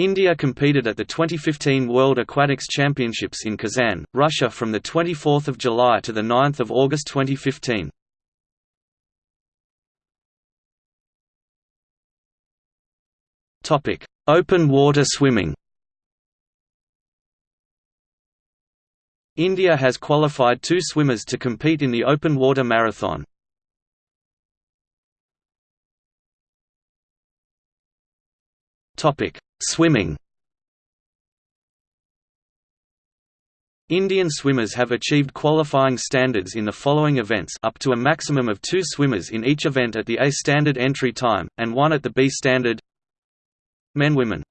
India competed at the 2015 World Aquatics Championships in Kazan, Russia from 24 July to 9 August 2015. Open water swimming India has qualified two swimmers to compete in the open water marathon. Topic: Swimming. Indian swimmers have achieved qualifying standards in the following events up to a maximum of two swimmers in each event at the A standard entry time, and one at the B standard Men Women